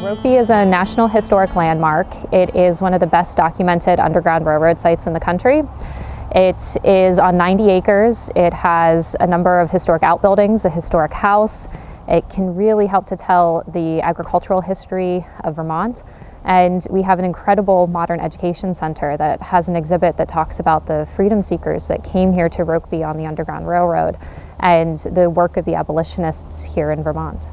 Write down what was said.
Rokeby is a National Historic Landmark. It is one of the best documented Underground Railroad sites in the country. It is on 90 acres. It has a number of historic outbuildings, a historic house. It can really help to tell the agricultural history of Vermont. And we have an incredible modern education center that has an exhibit that talks about the freedom seekers that came here to Rokeby on the Underground Railroad and the work of the abolitionists here in Vermont.